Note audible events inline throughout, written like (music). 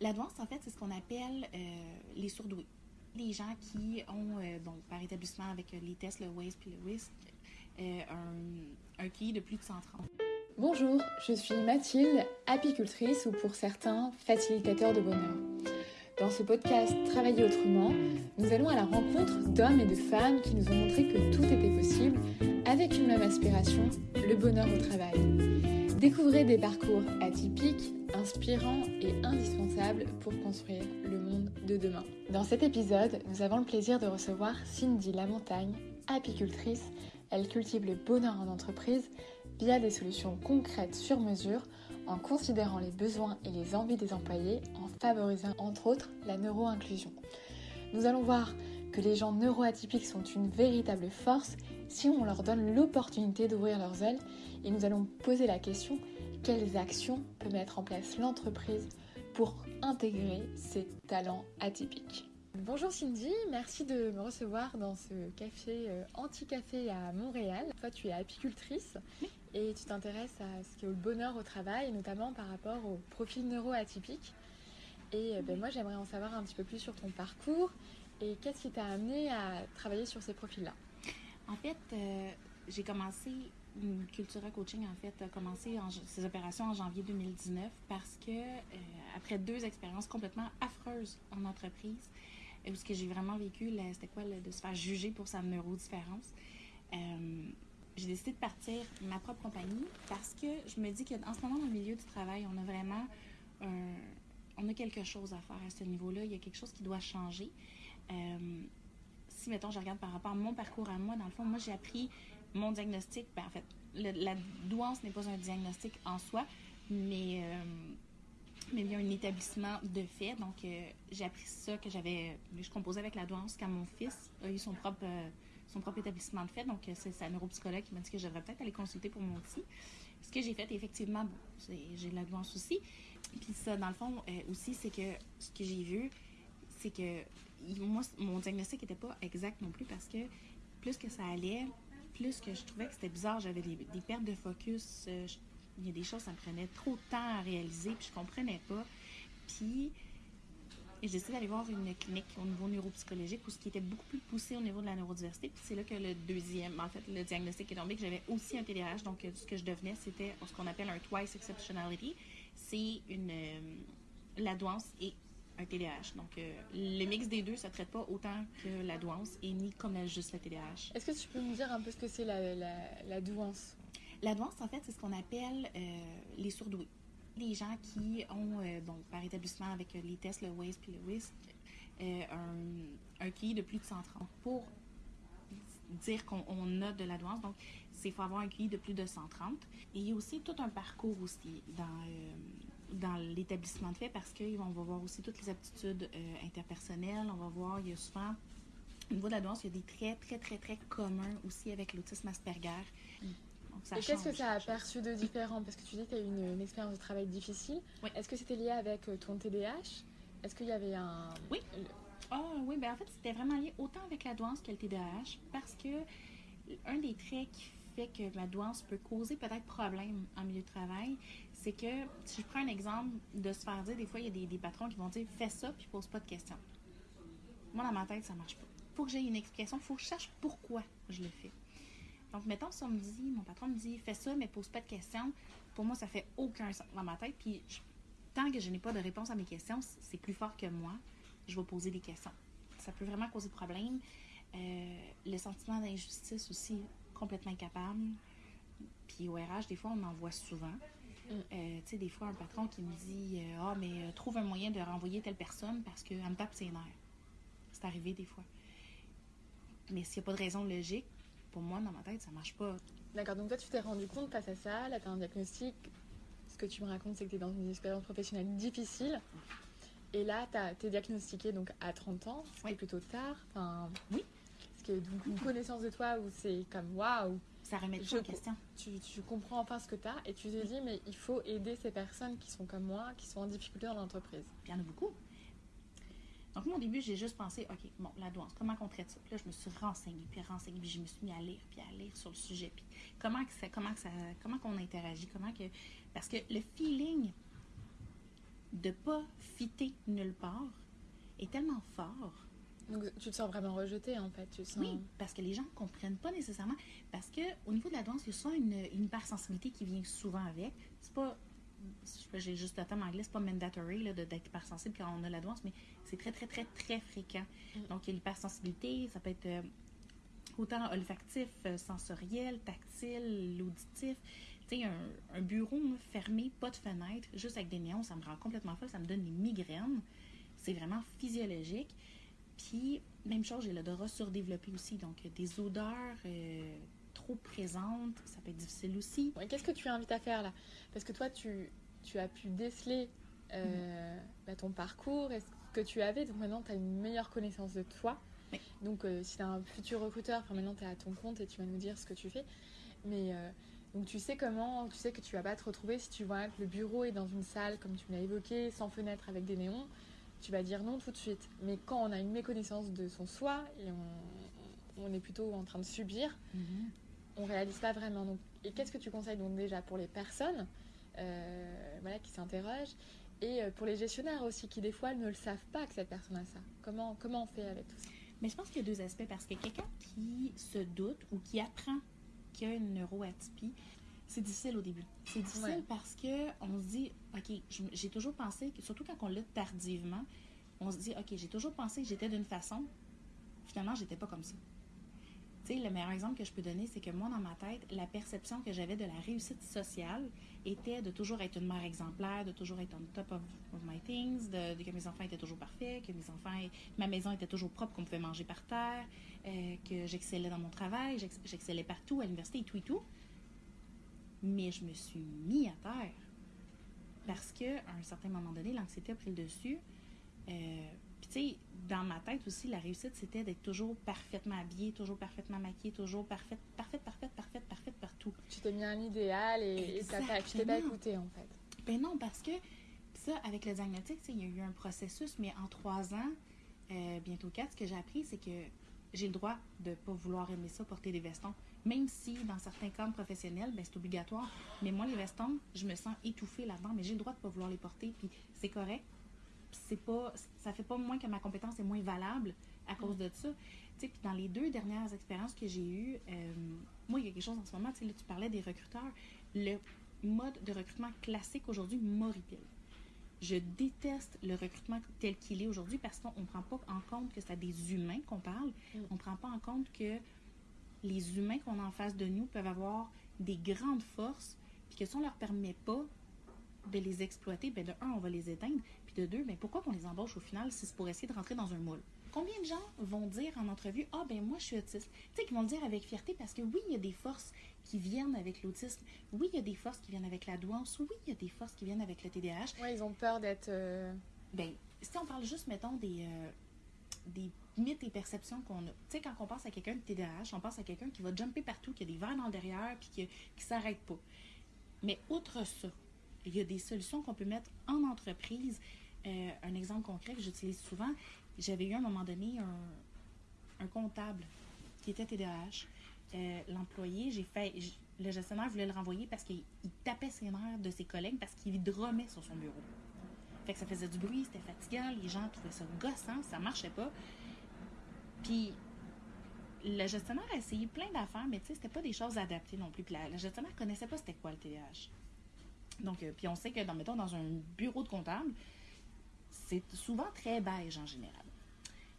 La en fait, c'est ce qu'on appelle euh, les surdoués. Les gens qui ont, euh, par établissement avec euh, les tests, le WAIS puis le WISC, un, un QI de plus de 130. Bonjour, je suis Mathilde, apicultrice ou pour certains, facilitateur de bonheur. Dans ce podcast Travailler autrement, nous allons à la rencontre d'hommes et de femmes qui nous ont montré que tout était possible avec une même aspiration, le bonheur au travail. Découvrez des parcours atypiques, inspirants et indispensables pour construire le monde de demain. Dans cet épisode, nous avons le plaisir de recevoir Cindy Lamontagne, apicultrice. Elle cultive le bonheur en entreprise via des solutions concrètes sur mesure en considérant les besoins et les envies des employés, en favorisant entre autres la neuro-inclusion. Nous allons voir que les gens neuroatypiques sont une véritable force si on leur donne l'opportunité d'ouvrir leurs ailes et nous allons poser la question quelles actions peut mettre en place l'entreprise pour intégrer ces talents atypiques? Bonjour Cindy, merci de me recevoir dans ce café euh, anti-café à Montréal. Toi tu es apicultrice et tu t'intéresses à ce qu'est le bonheur au travail, notamment par rapport au profil neuroatypique. Et euh, ben, moi j'aimerais en savoir un petit peu plus sur ton parcours et qu'est-ce qui t'a amené à travailler sur ces profils-là. En fait, euh, j'ai commencé Cultura Coaching, en fait, a commencé en, ses opérations en janvier 2019 parce que, euh, après deux expériences complètement affreuses en entreprise, où ce que j'ai vraiment vécu, c'était quoi, là, de se faire juger pour sa neurodifférence, euh, j'ai décidé de partir ma propre compagnie parce que je me dis qu'en ce moment, dans le milieu du travail, on a vraiment on a quelque chose à faire à ce niveau-là. Il y a quelque chose qui doit changer. Euh, si, mettons, je regarde par rapport à mon parcours à moi, dans le fond, moi, j'ai appris mon diagnostic. Ben, en fait, la douance n'est pas un diagnostic en soi, mais, euh, mais a un établissement de fait. Donc, euh, j'ai appris ça que j'avais. Je composais avec la douance quand mon fils a eu son propre, euh, établissement de fait. Donc, c'est sa neuropsychologue qui m'a dit que je peut-être aller consulter pour mon petit. Ce que j'ai fait, effectivement, bon, j'ai la douance aussi. Puis ça, dans le fond, aussi, c'est que ce que j'ai vu, c'est que moi, mon diagnostic n'était pas exact non plus parce que plus que ça allait, plus que je trouvais que c'était bizarre, j'avais des, des pertes de focus. euh, il y a des choses, ça me prenait trop de temps à réaliser, puis je comprenais pas. Puis, j'ai décidé d'aller voir une clinique au niveau neuropsychologique où ce qui était beaucoup plus poussé au niveau de la neurodiversité. Puis c'est là que le deuxième, en fait, le diagnostic est tombé, que j'avais aussi un TDAH. Donc, euh, ce que je devenais, c'était ce qu'on appelle un twice exceptionality. C'est une. euh, la douance et un TDAH. Donc, euh, le mix des deux, ça ne traite pas autant que la douance et ni comme juste le TDAH. Est-ce que tu peux me dire un peu ce que c'est la, la, la douance? La douance, en fait, c'est ce qu'on appelle euh, les surdoués. Les gens qui ont, euh, bon, par établissement avec euh, les tests, le WAIS puis le WISC, euh, un, un QI de plus de 130 pour dire qu'on on a de la douance. Donc, c'est faut avoir un QI de plus de 130. Et il y a aussi tout un parcours aussi dans, euh, dans l'établissement de fait parce qu'on va voir aussi toutes les aptitudes euh, interpersonnelles. On va voir, il y a souvent, au niveau de la douance, il y a des traits très, très, très communs aussi avec l'autisme Asperger. Donc, ça Et qu'est-ce que ça a perçu de différent? Parce que tu dis que tu as eu une, une expérience de travail difficile. Oui. Est-ce que c'était lié avec euh, ton TDAH Est-ce qu'il y avait un... Oui. Ah oui, ben en fait, c'était vraiment lié autant avec la douance que le TDAH parce que un des traits qui que ma douance peut causer peut-être problème en milieu de travail, c'est que si je prends un exemple de se faire dire, des fois, il y a des, patrons qui vont dire fais ça puis pose pas de questions. Moi, dans ma tête, ça marche pas. faut que j'ai une explication, faut que je cherche pourquoi je le fais. Donc, mettons, si me dit, mon patron me dit fais ça, mais pose pas de questions, pour moi, ça fait aucun sens dans ma tête. Puis, tant que je n'ai pas de réponse à mes questions, c'est plus fort que moi je vais poser des questions. Ça peut vraiment causer problème. Euh, le sentiment d'injustice aussi, complètement incapable. Puis au RH, des fois, on en voit souvent. Euh, tu sais, des fois, un patron qui me dit euh, Ah, mais euh, trouve un moyen de renvoyer telle personne parce qu'elle me tape ses nerfs. C'est arrivé des fois. Mais s'il n'y a pas de raison logique, pour moi, dans ma tête, ça marche pas. D'accord, donc toi tu t'es rendu compte face à ça, là tu as un diagnostic. Ce que tu me racontes, c'est que tu es dans une expérience professionnelle difficile. Et là, tu es diagnostiqué donc à 30 ans, ce qui Oui. est plutôt tard. Enfin, Oui. Donc une connaissance de toi où c'est comme waouh, Ça remet tout en question. tu, tu comprends enfin ce que tu as et tu te dis, mais il faut aider ces personnes qui sont comme moi, qui sont en difficulté dans l'entreprise. Il y en a beaucoup. Donc, moi, au début, j'ai juste pensé, OK, bon, la douance, comment on traite ça? Puis là, je me suis renseignée, puis renseignée, puis je me suis mis à lire, puis à lire sur le sujet, puis comment que ça, comment que ça, comment qu'on interagit, comment que... Parce que le feeling de pas fitter nulle part est tellement fort. Donc tu te sens vraiment rejeté en fait. Tu sens... Oui, parce que les gens ne comprennent pas nécessairement. Parce que au niveau de la danse, il y a souvent une, une hypersensibilité qui vient souvent avec. C'est pas. J'ai juste le terme anglais, c'est pas mandatory d'être hypersensible quand on a la danse, mais c'est très, très, très, très fréquent. Mm. Donc, il y a l'hypersensibilité, ça peut être euh, autant olfactif, euh, sensoriel, tactile, auditif. Tu sais, un, un bureau fermé, pas de fenêtre, juste avec des néons, ça me rend complètement folle, ça me donne des migraines. C'est vraiment physiologique. Puis, même chose, j'ai l'odorat surdéveloppé aussi. Donc, euh, des odeurs euh, trop présentes, ça peut être difficile aussi. Qu'est-ce que tu invites à faire là? Parce que toi, tu, tu as pu déceler euh, bah, ton parcours et ce que tu avais. Donc maintenant, tu as une meilleure connaissance de toi. Oui. Donc euh, si tu es un futur recruteur, enfin, maintenant tu es à ton compte et tu vas nous dire ce que tu fais. Mais donc tu sais comment, tu sais que tu vas pas te retrouver si tu vois que le bureau est dans une salle, comme tu l'as évoqué, sans fenêtre avec des néons. Tu vas dire non tout de suite. Mais quand on a une méconnaissance de son soi et on, on est plutôt en train de subir, on réalise pas vraiment. Donc, et qu'est-ce que tu conseilles donc déjà pour les personnes euh, voilà, qui s'interrogent et euh, pour les gestionnaires aussi qui des fois ne le savent pas que cette personne a ça? Comment, comment on fait avec tout ça? Mais je pense qu'il y a deux aspects parce que quelqu'un qui se doute ou qui apprend qu'il y a une neuroatypie, c'est difficile au début. C'est difficile Ouais. parce que on se dit, OK, j'ai toujours pensé, surtout quand on l'a tardivement, on se dit, OK, j'ai toujours pensé que j'étais d'une façon. Finalement, j'étais pas comme ça. Tu sais, le meilleur exemple que je peux donner, c'est que moi, dans ma tête, la perception que j'avais de la réussite sociale était de toujours être une mère exemplaire, de toujours être on top of, my things, de, que mes enfants étaient toujours parfaits, que mes enfants, ma maison était toujours propre, qu'on pouvait manger par terre, euh, que j'excellais dans mon travail, j'ex- j'excellais partout, à l'université et tout et tout. Mais je me suis mis à terre. Parce que à un certain moment donné, l'anxiété a pris le dessus. Euh, Puis, tu sais, dans ma tête aussi, la réussite, c'était d'être toujours parfaitement habillée, toujours parfaitement maquillée, toujours parfaite, parfaite, parfaite, parfaite, parfaite partout. Tu t'es mis un idéal et, et t'as pas- tu t'es pas écouté en fait. Ben non, parce que ça, avec le diagnostic, il y a eu un processus, mais en trois ans, euh, bientôt quatre, ce que j'ai appris, c'est que j'ai le droit de pas vouloir aimer ça, porter des vestons. Même si, dans certains cadres professionnels, ben, c'est obligatoire. Mais moi, les vestons, je me sens étouffée là-dedans, mais j'ai le droit de pas vouloir les porter, puis c'est correct. C'est pas, ça fait pas moins que ma compétence est moins valable à cause de ça. Puis dans les deux dernières expériences que j'ai eues, euh, moi, il y a quelque chose en ce moment, là, tu parlais des recruteurs. Le mode de recrutement classique aujourd'hui m'horripile. Je déteste le recrutement tel qu'il est aujourd'hui parce qu'on ne prend pas en compte que c'est à des humains qu'on parle. Mm. On ne prend pas en compte que les humains qu'on a en face de nous peuvent avoir des grandes forces, puis que si on ne leur permet pas de les exploiter, ben de un, on va les éteindre, puis de deux, ben pourquoi qu'on les embauche au final si c'est pour essayer de rentrer dans un moule? Combien de gens vont dire en entrevue, ah ben moi je suis autiste? Tu sais, qu'ils vont le dire avec fierté parce que oui, il y a des forces qui viennent avec l'autisme, oui, il y a des forces qui viennent avec la douance, oui, il y a des forces qui viennent avec le TDAH. Ouais, ils ont peur d'être. euh, Ben, si on parle juste, mettons, des, euh, des mythes et perceptions qu'on a. Tu sais, quand on pense à quelqu'un de TDAH, on pense à quelqu'un qui va jumper partout, qui a des verres dans le derrière, puis qui, qui s'arrête pas. Mais outre ça, il y a des solutions qu'on peut mettre en entreprise. Euh, un exemple concret que j'utilise souvent, j'avais eu à un moment donné un, un comptable qui était TDAH. Euh, L'employé, j'ai fait. Le gestionnaire voulait le renvoyer parce qu'il il tapait ses nerfs de ses collègues parce qu'il dromait sur son bureau. Fait que ça faisait du bruit, c'était fatigant, les gens trouvaient ça gossant, ça marchait pas. Puis le gestionnaire a essayé plein d'affaires, mais tu sais, c'était pas des choses adaptées non plus. Puis la, le gestionnaire connaissait pas c'était quoi le TDAH. Donc, euh, puis on sait que, dans, mettons, dans un bureau de comptable, c'est souvent très beige en général.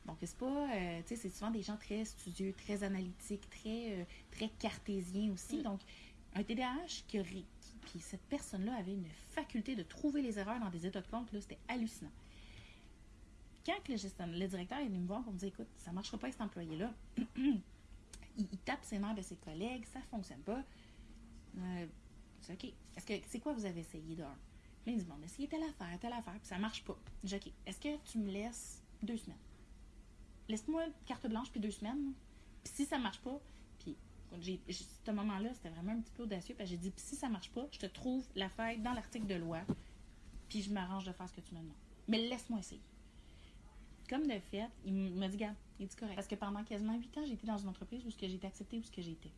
Donc, c'est pas, euh, tu sais, c'est souvent des gens très studieux, très analytiques, très, euh, très cartésiens aussi. Mm. Donc, un TDAH qui qui- puis cette personne-là avait une faculté de trouver les erreurs dans des états de compte, là, c'était hallucinant. Quand le, directeur est venu me voir pour me dire, écoute, ça marchera pas avec cet employé-là, (clears throat) il, tape ses nerfs de ses collègues, ça fonctionne pas. Euh, c'est OK. Est-ce que c'est quoi vous avez essayé d'un? Là, il dit, bon, on a essayé telle affaire, telle affaire, puis ça marche pas. Dis, OK, est-ce que tu me laisses deux semaines? Laisse-moi carte blanche puis deux semaines. Puis si ça marche pas, puis j'ai, j'ai- ce moment-là, c'était vraiment un petit peu audacieux, parce que j'ai dit, puis si ça marche pas, je te trouve la faille dans l'article de loi, puis je m'arrange de faire ce que tu me demandes. Mais laisse-moi essayer. Comme de fait, il m'a dit, garde, il dit correct. Parce que pendant quasiment huit ans, été dans une entreprise où ce que j'ai été acceptée, où été.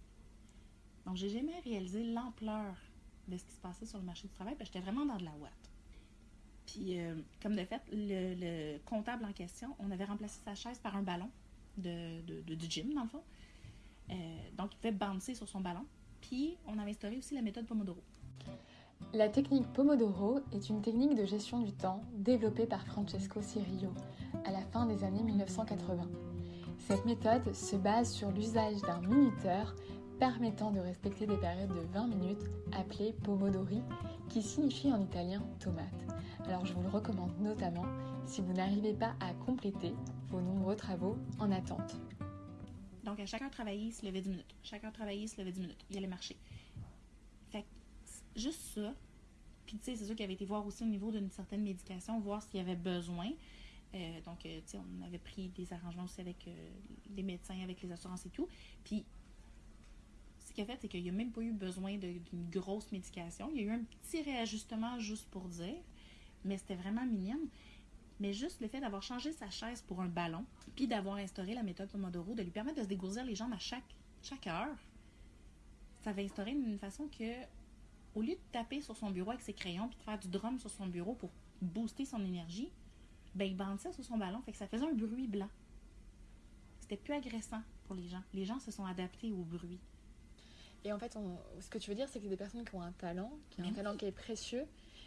Donc, j'ai jamais réalisé l'ampleur de ce qui se passait sur le marché du travail, parce que j'étais vraiment dans de la ouate. Puis, euh, comme de fait, le, le comptable en question, on avait remplacé sa chaise par un ballon de- du gym, dans le fond. Euh, donc, il pouvait bouncer sur son ballon. Puis, on avait instauré aussi la méthode Pomodoro. La technique Pomodoro est une technique de gestion du temps développée par Francesco Cirillo à la fin des années 1980. Cette méthode se base sur l'usage d'un minuteur permettant de respecter des périodes de 20 minutes appelées Pomodori, qui signifie en italien tomate. Alors je vous le recommande notamment si vous n'arrivez pas à compléter vos nombreux travaux en attente. Donc, à chacun travailler, il se levait 10 minutes. Chacun travailler, il se levait 10 minutes. Il allait marcher. Fait que, juste ça. Puis, tu sais, c'est sûr qu'il avait été voir aussi au niveau d'une certaine médication, voir s'il y avait besoin. Euh, donc, euh, on avait pris des arrangements aussi avec euh, les médecins, avec les assurances et tout. Puis, ce qu'il a fait, c'est qu'il n'y a même pas eu besoin d'une grosse médication. Il y a eu un petit réajustement juste pour dire, mais c'était vraiment minime. Mais juste le fait d'avoir changé sa chaise pour un ballon, puis d'avoir instauré la méthode Pomodoro, de lui permettre de se dégourdir les jambes à chaque, chaque heure, ça va instaurer une façon que, au lieu de taper sur son bureau avec ses crayons, puis de faire du drum sur son bureau pour booster son énergie, ben il bandait sur son ballon, fait que ça faisait un bruit blanc. C'était plus agressant pour les gens. Les gens se sont adaptés au bruit. Et en fait, on- ce que tu veux dire, c'est que des personnes qui ont un talent, qui ont Mais un oui. talent qui est précieux,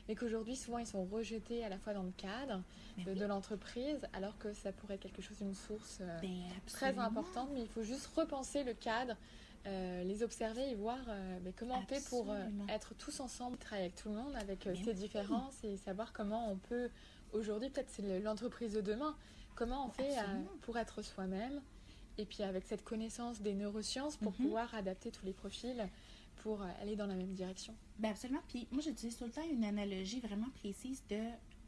mais qu'aujourd'hui, souvent, ils sont rejetés à la fois dans le cadre Mais de, oui. de l'entreprise, alors que ça pourrait être quelque chose, une source euh, Ben, très importante, mais il faut juste repenser le cadre, euh, les observer et voir euh, mais comment on fait pour être tous ensemble, travailler avec tout le monde, avec Mais ses oui. différences et savoir comment on peut, aujourd'hui, peut-être c'est le- l'entreprise de demain, comment on fait euh, pour être soi-même, et puis avec cette connaissance des neurosciences pour Mhm. pouvoir adapter tous les profils pour euh, aller dans la même direction? Ben absolument. Puis moi, j'utilise tout le temps une analogie vraiment précise de.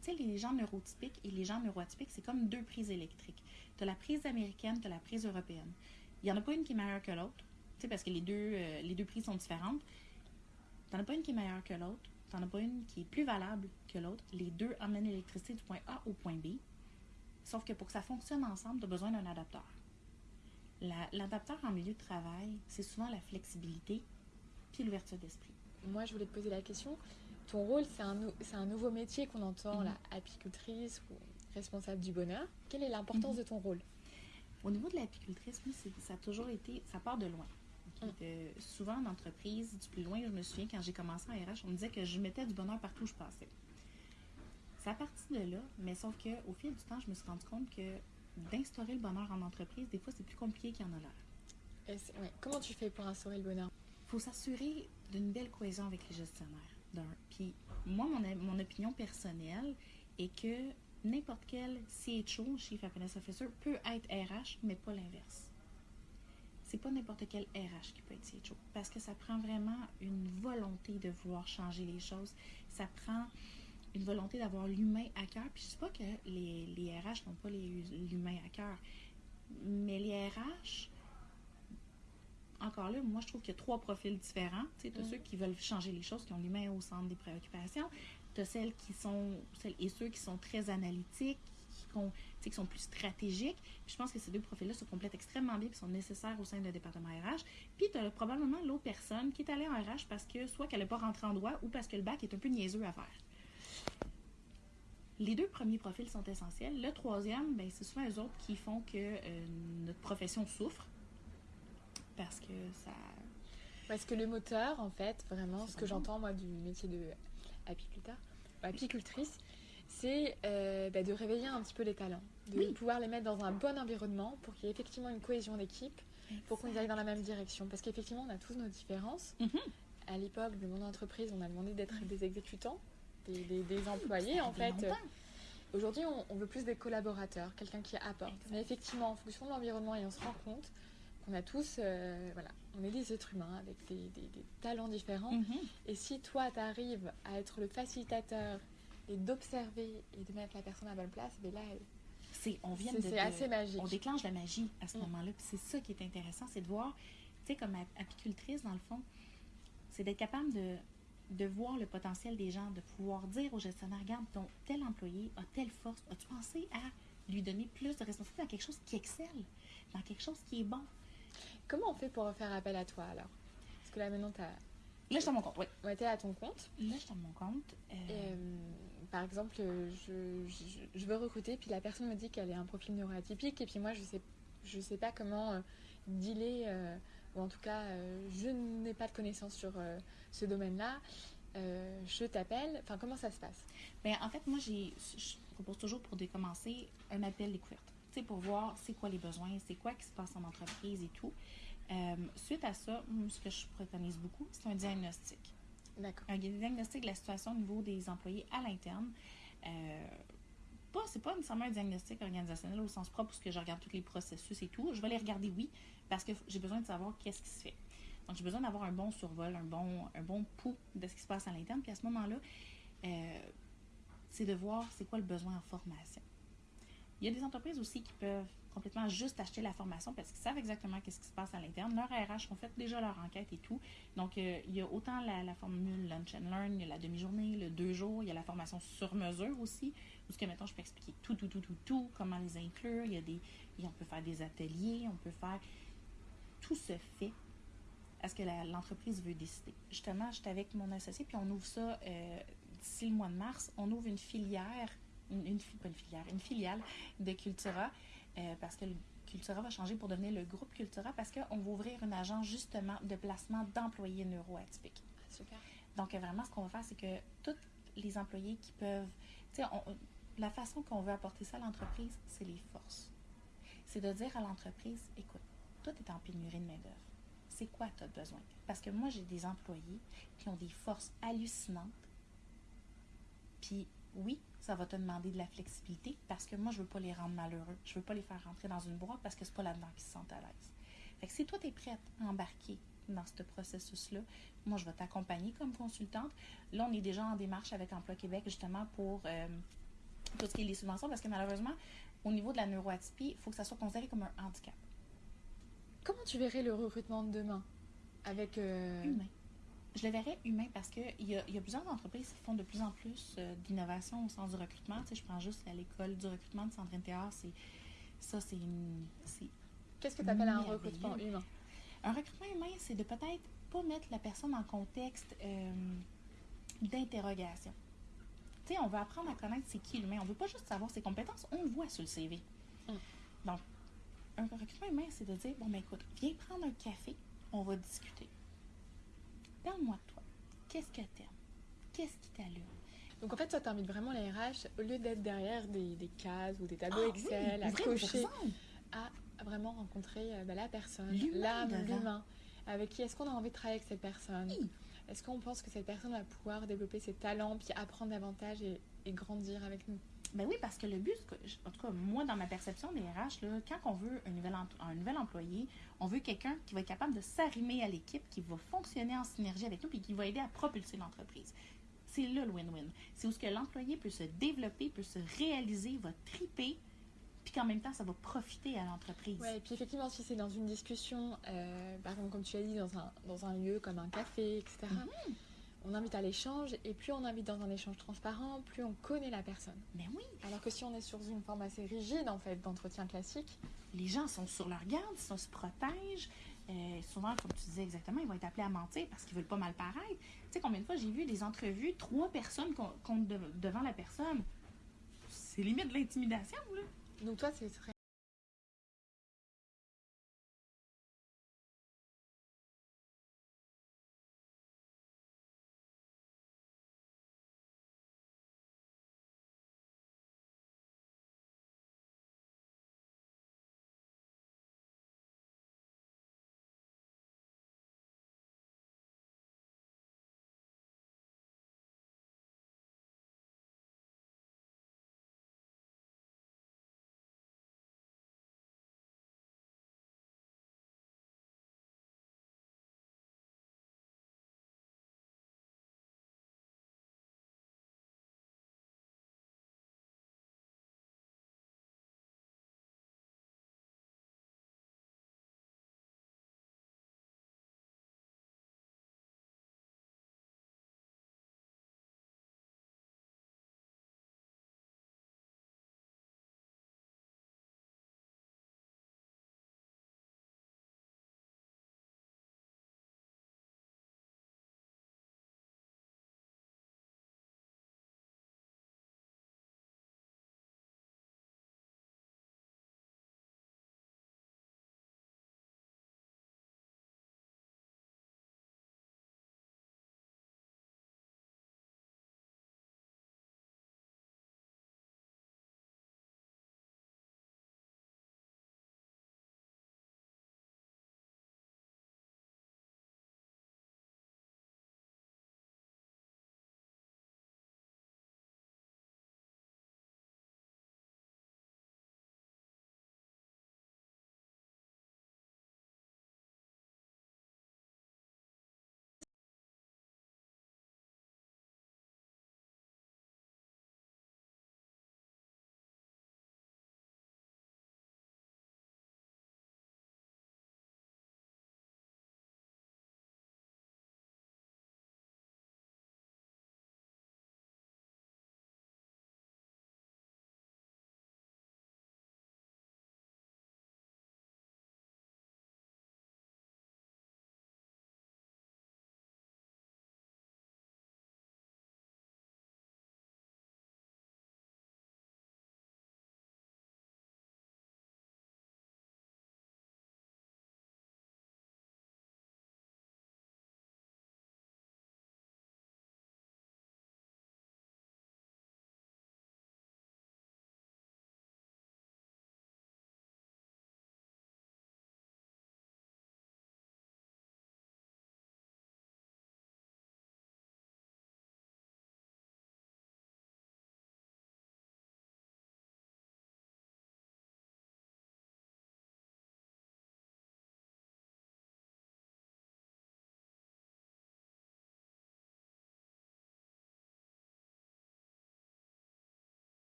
Tu sais, les gens neurotypiques et les gens neuroatypiques, c'est comme deux prises électriques. Tu as la prise américaine, tu as la prise européenne. Il n'y en a pas une qui est meilleure que l'autre, tu sais, parce que les deux, euh, les deux prises sont différentes. Tu n'en as pas une qui est meilleure que l'autre, tu n'en as pas une qui est plus valable que l'autre. Les deux emmènent l'électricité du point A au point B. Sauf que pour que ça fonctionne ensemble, tu as besoin d'un adapteur. La- L'adapteur en milieu de travail, c'est souvent la flexibilité puis l'ouverture d'esprit. Moi, je voulais te poser la question. Ton rôle, c'est un, nouveau métier qu'on entend, Mhm. la apicultrice ou responsable du bonheur. Quelle est l'importance Mhm. de ton rôle? Au niveau de l'apicultrice, ça a toujours été, ça part de loin. Souvent en entreprise, du plus loin, je me souviens quand j'ai commencé en RH, on me disait que je mettais du bonheur partout où je passais. C'est à partir de là, mais sauf que au fil du temps, je me suis rendu compte que d'instaurer le bonheur en entreprise, des fois, c'est plus compliqué qu'il y en a l'air. Ouais. Comment tu fais pour instaurer le bonheur? Il faut s'assurer d'une belle cohésion avec les gestionnaires. Puis moi, mon, mon opinion personnelle est que n'importe quel CHO, Chief Happiness Officer, peut être RH, mais pas l'inverse. C'est pas n'importe quel RH qui peut être CHO, parce que ça prend vraiment une volonté de vouloir changer les choses. Ça prend une volonté d'avoir l'humain à cœur. Puis je sais pas que les, les RH n'ont pas l'humain à cœur, mais les RH, encore là, moi, je trouve qu'il y a trois profils différents. Tu sais, as Mhm. ceux qui veulent changer les choses, qui ont l'humain au centre des préoccupations. Tu as celles qui sont, celles et ceux qui sont très analytiques, qui, sont plus stratégiques. Puis je pense que ces deux profils-là se complètent extrêmement bien et sont nécessaires au sein d'un département RH. Puis tu as probablement l'autre personne qui est allée en RH parce que soit qu'elle n'est pas rentrée en droit ou parce que le bac est un peu niaiseux à faire. Les deux premiers profils sont essentiels. Le troisième, ben, c'est souvent eux autres qui font que euh, notre profession souffre parce que ça. Parce que le moteur, en fait, vraiment, ce que j'entends moi du métier de apiculteur, apicultrice, c'est euh, bah, de réveiller un petit peu les talents, de Oui. pouvoir les mettre dans un bon environnement pour qu'il y ait effectivement une cohésion d'équipe, pour qu'on aille dans la même direction. Parce qu'effectivement, on a tous nos différences. Mhm. À l'époque de mon entreprise, on a demandé d'être des exécutants, des, des- des employés, en fait. Aujourd'hui, on, on veut plus des collaborateurs, quelqu'un qui apporte. Mais effectivement, en fonction de l'environnement, et on se rend compte qu'on a tous, euh, voilà, on est des êtres humains avec des, des- des talents différents. Mhm. Et si toi, tu arrives à être le facilitateur et d'observer et de mettre la personne à la bonne place, ben là, C'est, on vient c'est de, assez magique. on déclenche la magie à ce Mm. moment-là. Puis c'est ça qui est intéressant, c'est de voir, tu sais, comme ap- apicultrice, dans le fond, c'est d'être capable de, de voir le potentiel des gens, de pouvoir dire au gestionnaire, regarde, ton tel employé a telle force, as-tu pensé à lui donner plus de responsabilité dans quelque chose qui excelle, dans quelque chose qui est bon? Comment on fait pour faire appel à toi alors? Parce que là, maintenant, tu Là, je suis à mon compte, oui. as été à ton compte. Là, je suis à mon compte. euh, Et, euh, par exemple, je, veux recruter, puis la personne me dit qu'elle est un profil neuroatypique, et puis moi, je sais, je sais pas comment euh, dealer, euh, ou en tout cas, euh, je n'ai pas de connaissances sur ce domaine-là. Je t'appelle. Enfin, comment ça se passe? Ben, en fait, moi, je propose toujours pour décommencer un appel découverte. Tu pour voir c'est quoi les besoins, c'est quoi qui se passe en entreprise et tout. Suite à ça, ce que je préconise beaucoup, c'est un diagnostic. Un diagnostic de la situation au niveau des employés à l'interne. Euh, pas, c'est pas nécessairement un diagnostic organisationnel au sens propre, parce que je regarde tous les processus et tout. Je vais les regarder, oui, parce que j'ai besoin de savoir qu'est-ce qui se fait. Donc, j'ai besoin d'avoir un bon survol, un bon, un bon pouls de ce qui se passe à l'interne. Puis à ce moment-là, euh, c'est de voir c'est quoi le besoin en formation. Il y a des entreprises aussi qui peuvent complètement juste acheter la formation parce qu'ils savent exactement qu'est-ce qui se passe à l'interne. Leurs RH ont fait déjà leur enquête et tout. Donc, euh, il y a autant la, formule Lunch and Learn, il y a la demi-journée, le deux jours, il y a la formation sur mesure aussi, où ce que maintenant je peux expliquer tout, tout, tout, tout, tout, comment les inclure. Il y a des, on peut faire des ateliers, on peut faire. Tout se fait à ce que l'entreprise veut décider. Justement, j'étais avec mon associé, puis on ouvre ça euh, d'ici le mois de mars. On ouvre une filière, pas une filière, une filiale de Cultura, euh, parce que le Cultura va changer pour devenir le groupe Cultura, parce qu'on va ouvrir une agence justement de placement d'employés neuroatypiques. Super. Donc, euh, vraiment, ce qu'on va faire, c'est que tous les employés qui peuvent. Tu sais, la façon qu'on veut apporter ça à l'entreprise, c'est les forces. C'est de dire à l'entreprise écoute, toi, tu es en pénurie de main-d'œuvre c'est quoi tu as besoin? Parce que moi, j'ai des employés qui ont des forces hallucinantes. Puis oui, ça va te demander de la flexibilité parce que moi, je veux pas les rendre malheureux. Je veux pas les faire rentrer dans une boîte parce que c'est pas là-dedans qu'ils se sentent à l'aise. Fait que si toi, tu es prête à embarquer dans ce processus-là, moi, je vais t'accompagner comme consultante. Là, on est déjà en démarche avec Emploi Québec justement pour euh, tout ce qui est les subventions parce que malheureusement, au niveau de la neuroatypie, il faut que ça soit considéré comme un handicap. Comment tu verrais le recrutement de demain avec euh... humain Je le verrais humain parce qu'il y a, y a plusieurs entreprises qui font de plus en plus euh, d'innovation au sens du recrutement. Tu sais, je prends juste à l'école du recrutement de Sandrine Théard, c'est ça, c'est une. Qu'est-ce que tu appelles un recrutement humain? Un recrutement humain, c'est de peut-être pas mettre la personne en contexte euh, d'interrogation. Tu sais, on veut apprendre à connaître c'est qui l'humain. On veut pas juste savoir ses compétences, on le voit sur le CV. Mm. Donc, un recrutement humain, c'est de dire, bon, ben écoute, viens prendre un café, on va discuter. Parle-moi de toi. Qu'est-ce que t'aimes? Qu'est-ce qui t'allume? Donc en fait, ça t'invite vraiment les RH, au lieu d'être derrière des, des, cases ou des tableaux ah, Excel, oui, à cocher, à vraiment rencontrer euh, ben, la personne, l'âme, l'humain. Avec qui est-ce qu'on a envie de travailler avec cette personne? Oui. Est-ce qu'on pense que cette personne va pouvoir développer ses talents, puis apprendre davantage et, et grandir avec nous? Ben oui, parce que le but, en tout cas, moi, dans ma perception des RH, là, quand on veut un nouvel, un nouvel employé, on veut quelqu'un qui va être capable de s'arrimer à l'équipe, qui va fonctionner en synergie avec nous, puis qui va aider à propulser l'entreprise. C'est là le win-win. C'est où ce que l'employé peut se développer, peut se réaliser, va triper, puis qu'en même temps, ça va profiter à l'entreprise. Oui, et puis effectivement, si c'est dans une discussion, euh, par exemple, comme tu as dit, dans un, dans un lieu comme un café, etc., mm -hmm on invite à l'échange et plus on invite dans un échange transparent, plus on connaît la personne. Mais oui. Alors que si on est sur une forme assez rigide en fait d'entretien classique, les gens sont sur leur garde, ils se protègent. Euh, souvent, comme tu disais exactement, ils vont être appelés à mentir parce qu'ils veulent pas mal paraître. Tu sais combien de fois j'ai vu des entrevues, trois personnes comptent de, devant la personne? C'est limite de l'intimidation là. Donc toi, c'est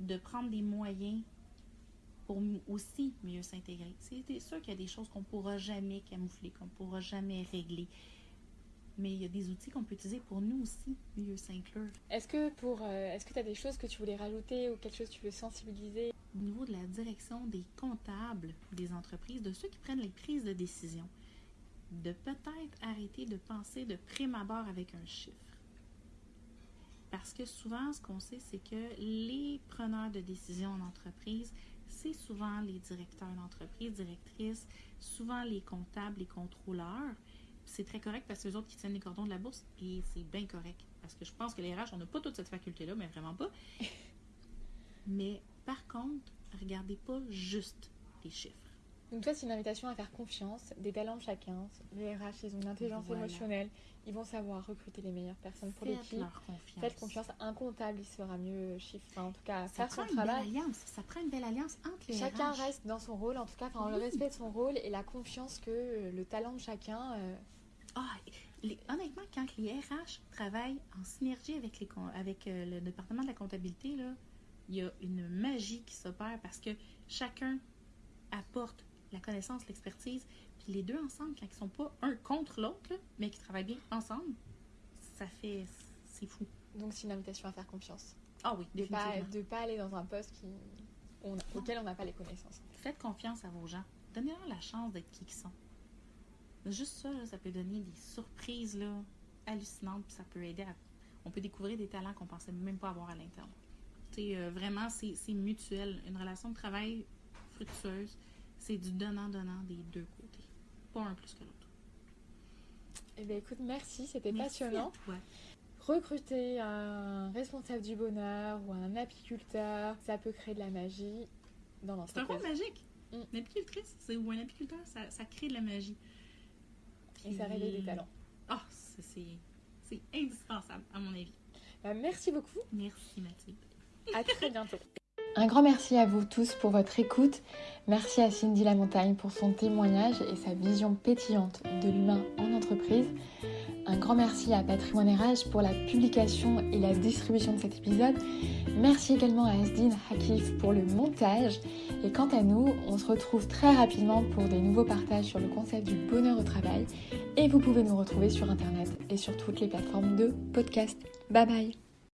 de prendre des moyens pour aussi mieux s'intégrer. C'est sûr qu'il y a des choses qu'on ne pourra jamais camoufler, qu'on ne pourra jamais régler. Mais il y a des outils qu'on peut utiliser pour nous aussi mieux s'inclure. Est-ce que pour euh, est-ce que tu as des choses que tu voulais rajouter ou quelque chose que tu veux sensibiliser? Au niveau de la direction des comptables des entreprises, de ceux qui prennent les prises de décision, de peut-être arrêter de penser de prime abord avec un chiffre. Parce que souvent, ce qu'on sait, c'est que les preneurs de décision en entreprise, c'est souvent les directeurs d'entreprise, directrices, souvent les comptables, les contrôleurs. C'est très correct parce que les autres qui tiennent les cordons de la bourse, et c'est bien correct. Parce que je pense que les RH, on n'a pas toute cette faculté-là, mais vraiment pas. (laughs) mais par contre, regardez pas juste les chiffres. Donc toi, c'est une invitation à faire confiance, des talents de chacun. Les RH, ils ont une intelligence Voilà. émotionnelle. Ils vont savoir recruter les meilleures personnes pour l'équipe. Faites confiance. Un comptable, il sera mieux chiffre. Enfin, en tout cas, Ça faire prend son une belle travail. alliance. Ça prend une belle alliance entre les Chacun RH. reste dans son rôle, en tout cas, enfin, le respect de son rôle et la confiance que euh, le talent de chacun. euh, Ah, les- honnêtement, quand les RH travaillent en synergie avec, les, avec euh, le département de la comptabilité, là, il y a une magie qui s'opère parce que chacun apporte la connaissance, l'expertise, puis les deux ensemble, quand ils sont pas un contre l'autre, mais qui travaillent bien ensemble, ça fait... c'est fou. donc, c'est une invitation à faire confiance. Ah oui, De pas, de pas aller dans un poste qui, on- auquel on n'a pas les connaissances. Faites confiance à vos gens. Donnez-leur la chance d'être qui ils sont. Juste ça, là, ça peut donner des surprises là, hallucinantes, puis ça peut aider à... On peut découvrir des talents qu'on pensait même pas avoir à l'interne. Tu sais, euh, vraiment, c'est c'est mutuel. Une relation de travail fructueuse, c'est du donnant-donnant des deux côtés. Pas un plus que l'autre. Eh bien, écoute, merci, c'était passionnant. à toi. Recruter un responsable du bonheur ou un apiculteur, ça peut créer de la magie dans C'est un l'entreprise. rôle magique. Mm. Une apicultrice ou un apiculteur, ça, ça crée de la magie. Et ça réveille des talents. Ah, c'est- c'est c'est indispensable, à mon avis. Bah, merci beaucoup. Merci, Mathilde. À très bientôt. (laughs) Un grand merci à vous tous pour votre écoute. Merci à Cindy Lamontagne pour son témoignage et sa vision pétillante de l'humain en entreprise. Un grand merci à Patrimoine RH pour la publication et la distribution de cet épisode. Merci également à Asdin Hakif pour le montage. Et quant à nous, on se retrouve très rapidement pour des nouveaux partages sur le concept du bonheur au travail. Et vous pouvez nous retrouver sur Internet et sur toutes les plateformes de podcast. Bye bye